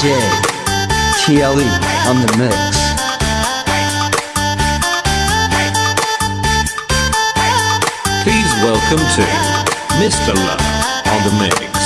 J TLE on the mix. Please welcome to Mr. Love on the mix.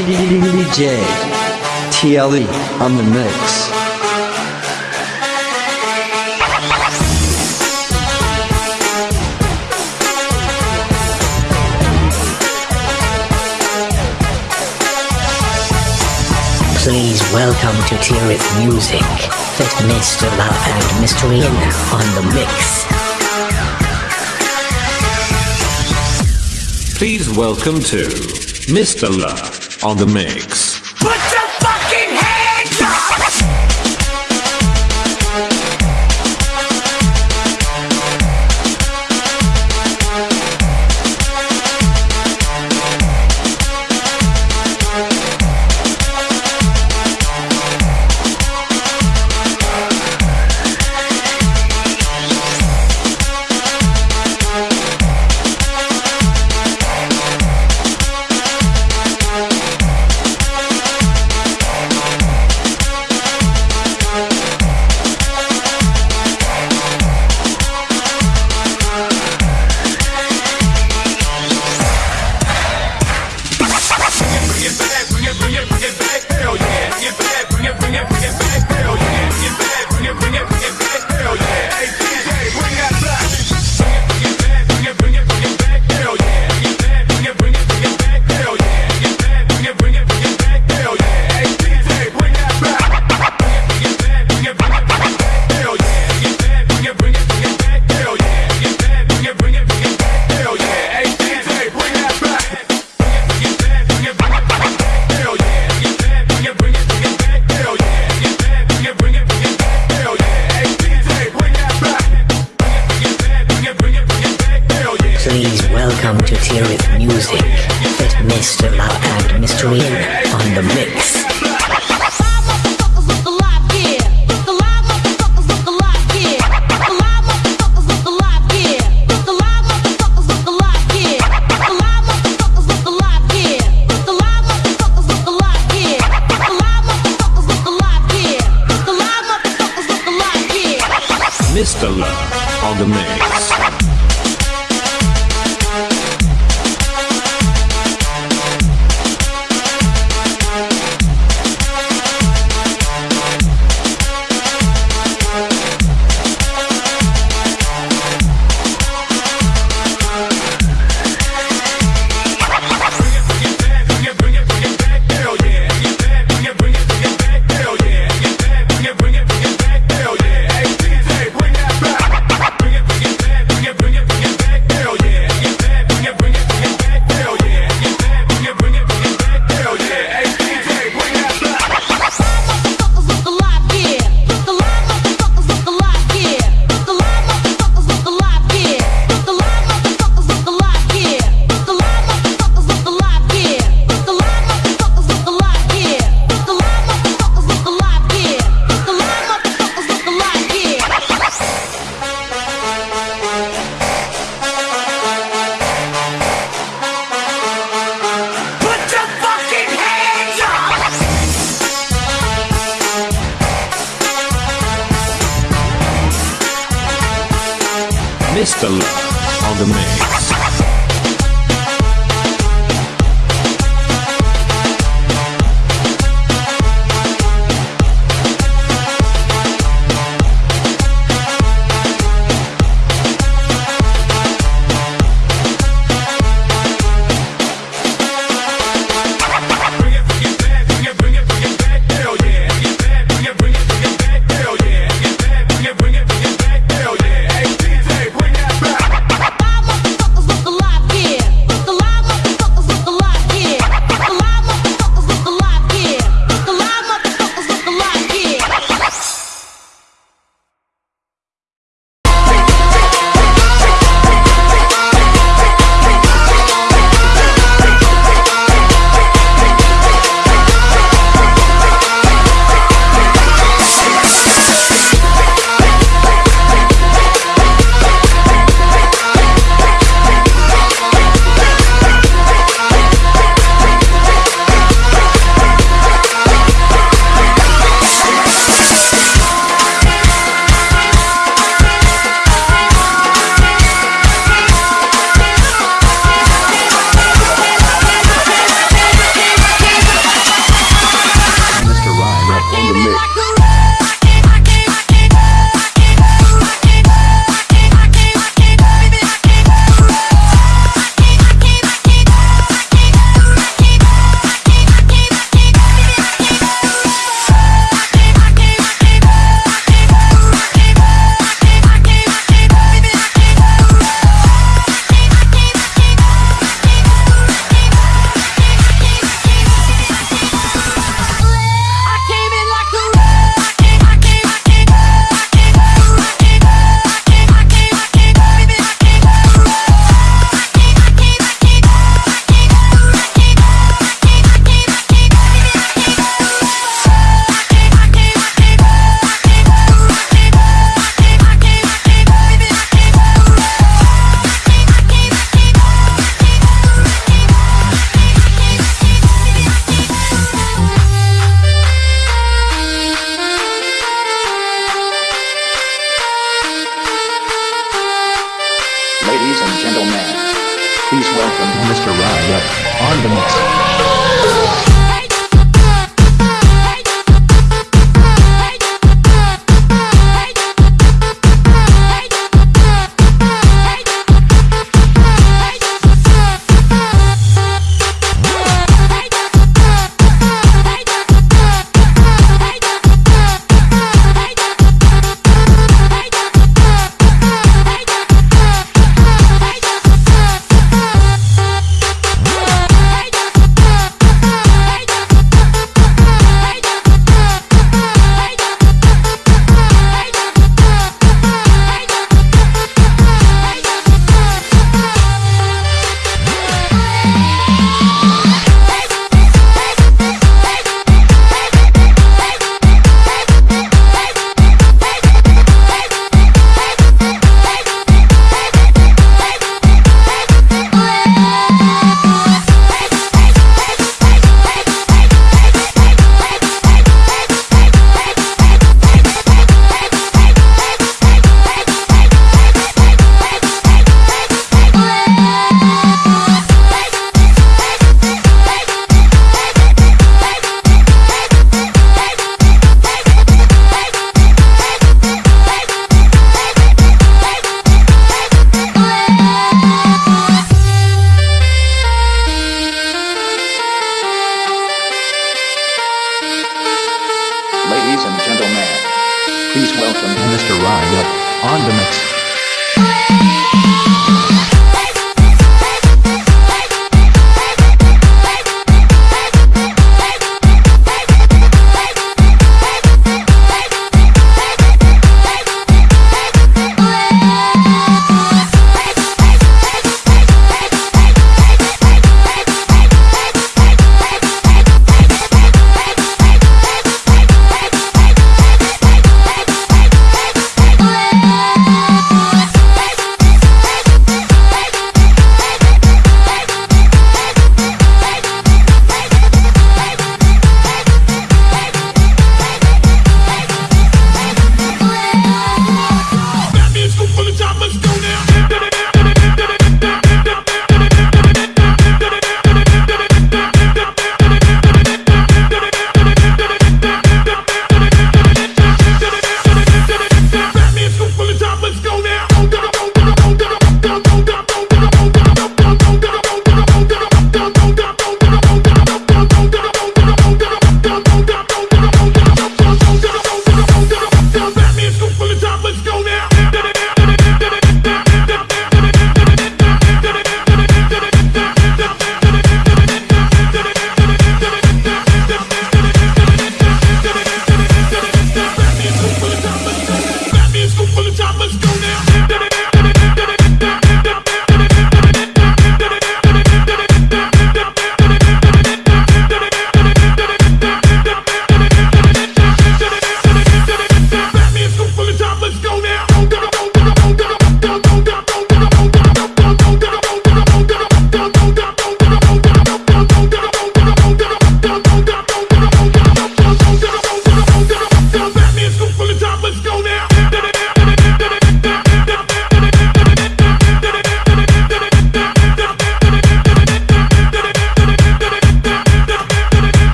DJ TLE on the mix. Please welcome to Tirith Music, Fit Mr. Love and Mr. Ian on the mix. Please welcome to Mr. Love on the mix. Please to to with Music, Fit Mr. Love and Mr. Ian on the mix. Mr. Love on the mix.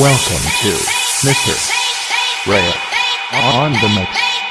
Welcome to Mr. Ray on the mix.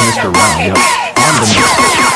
Mr. Round, yep. On the next.